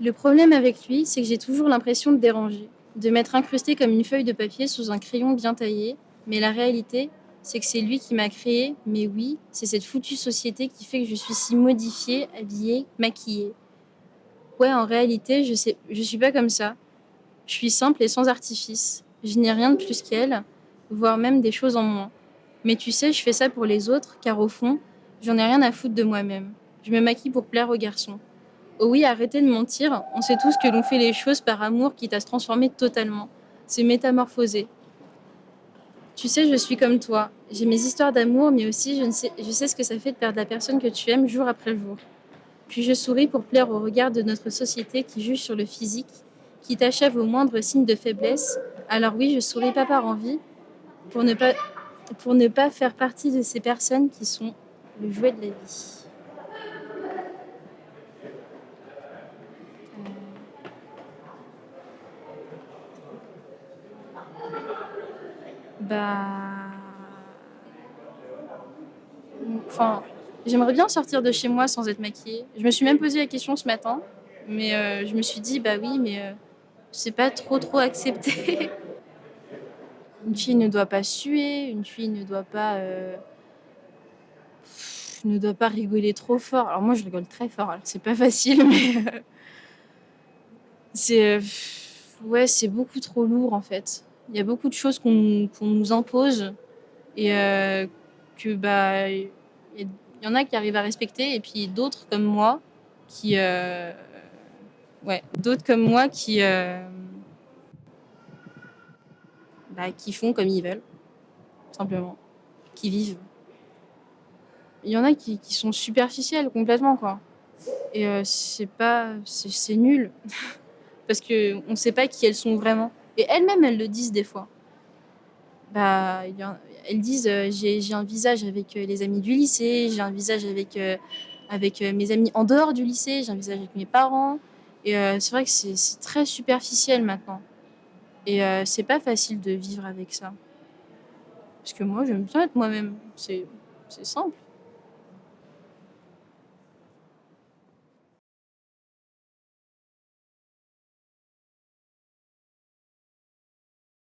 Le problème avec lui, c'est que j'ai toujours l'impression de déranger, de m'être incrustée comme une feuille de papier sous un crayon bien taillé, mais la réalité, c'est que c'est lui qui m'a créé, mais oui, c'est cette foutue société qui fait que je suis si modifiée, habillée, maquillée. Ouais, en réalité, je sais, je suis pas comme ça. Je suis simple et sans artifice. Je n'ai rien de plus qu'elle, voire même des choses en moins. Mais tu sais, je fais ça pour les autres, car au fond, j'en ai rien à foutre de moi-même. Je me maquille pour plaire aux garçons. Oh oui, arrêtez de mentir. On sait tous que l'on fait les choses par amour quitte à se transformer totalement. C'est métamorphoser. Tu sais, je suis comme toi. J'ai mes histoires d'amour, mais aussi je, sais, ce que ça fait de perdre la personne que tu aimes jour après jour. Puis je souris pour plaire au regard de notre société qui juge sur le physique, qui t'achève au moindre signe de faiblesse. Alors oui, je souris pas par envie, pour pour ne pas faire partie de ces personnes qui sont le jouet de la vie. Bah. Enfin, j'aimerais bien sortir de chez moi sans être maquillée. Je me suis même posé la question ce matin, mais euh, je me suis dit, bah oui, mais euh, c'est pas trop trop accepté. une fille ne doit pas suer, une fille ne doit pas. Euh, ne doit pas rigoler trop fort. Alors moi, je rigole très fort, c'est pas facile, mais. c'est. ouais, c'est beaucoup trop lourd en fait. Il y a beaucoup de choses qu'on nous impose et euh, que bah il y, en a qui arrivent à respecter et puis d'autres comme moi qui euh, ouais d'autres comme moi qui euh, bah, qui font comme ils veulent simplement qui vivent. Il y en a qui, qui sont superficielles complètement quoi. Et c'est pas c'est nul. Parce que on sait pas qui elles sont vraiment et elles-mêmes, elles le disent des fois. Bah, elles disent euh, j'ai un visage avec euh, les amis du lycée, j'ai un visage avec, euh, avec mes amis en dehors du lycée, j'ai un visage avec mes parents. Et c'est vrai que c'est très superficiel maintenant. Et c'est pas facile de vivre avec ça. Parce que moi, j'aime bien être moi-même. C'est simple.